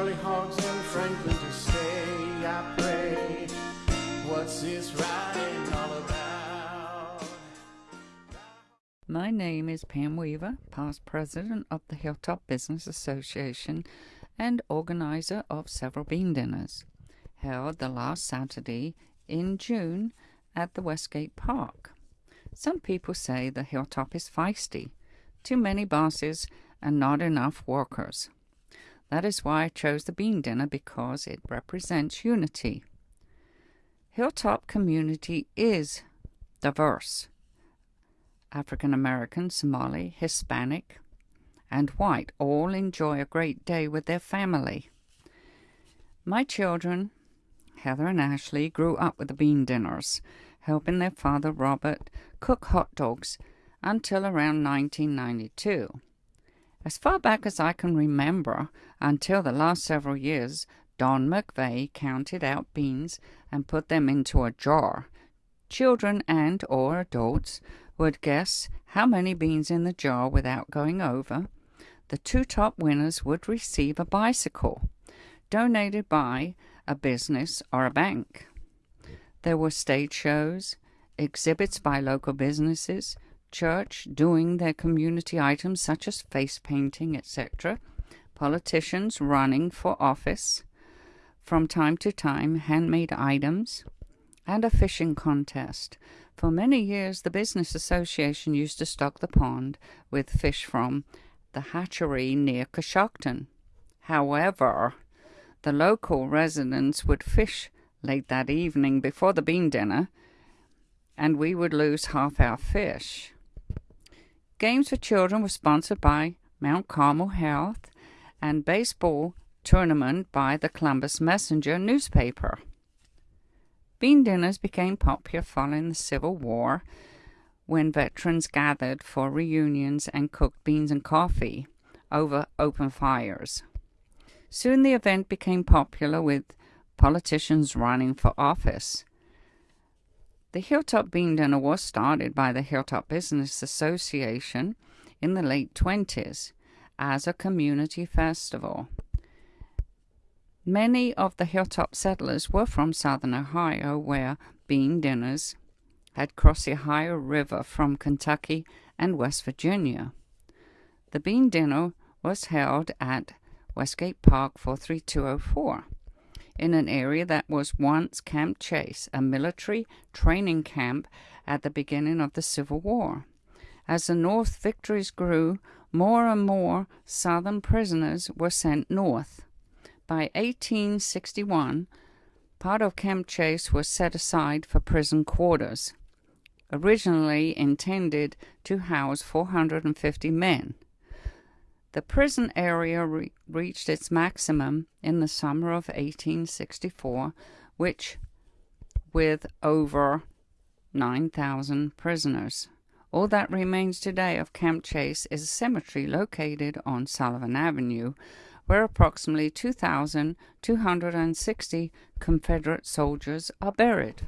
In Franklin to stay. I pray. What's this riding all about? My name is Pam Weaver, past president of the Hilltop Business Association and organizer of several bean dinners, held the last Saturday in June at the Westgate Park. Some people say the Hilltop is feisty, too many bosses and not enough workers. That is why I chose the bean dinner because it represents unity. Hilltop community is diverse. African American, Somali, Hispanic, and white all enjoy a great day with their family. My children, Heather and Ashley, grew up with the bean dinners, helping their father Robert cook hot dogs until around 1992. As far back as I can remember, until the last several years, Don McVeigh counted out beans and put them into a jar. Children and or adults would guess how many beans in the jar without going over. The two top winners would receive a bicycle donated by a business or a bank. There were stage shows, exhibits by local businesses, church doing their community items such as face painting, etc., politicians running for office, from time to time handmade items, and a fishing contest. For many years, the Business Association used to stock the pond with fish from the hatchery near Coshocton. However, the local residents would fish late that evening before the bean dinner, and we would lose half our fish. Games for Children was sponsored by Mount Carmel Health and baseball tournament by the Columbus Messenger newspaper. Bean dinners became popular following the Civil War when veterans gathered for reunions and cooked beans and coffee over open fires. Soon the event became popular with politicians running for office. The Hilltop Bean Dinner was started by the Hilltop Business Association in the late 20s as a community festival. Many of the Hilltop settlers were from southern Ohio, where bean dinners had crossed the Ohio River from Kentucky and West Virginia. The bean dinner was held at Westgate Park 43204 in an area that was once Camp Chase, a military training camp at the beginning of the Civil War. As the North victories grew, more and more Southern prisoners were sent north. By 1861, part of Camp Chase was set aside for prison quarters originally intended to house 450 men. The prison area re- reached its maximum in the summer of 1864, which, with over 9,000 prisoners. All that remains today of Camp Chase is a cemetery located on Sullivant Avenue, where approximately 2,260 Confederate soldiers are buried.